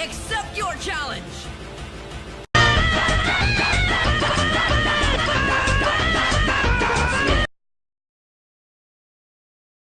Accept your challenge!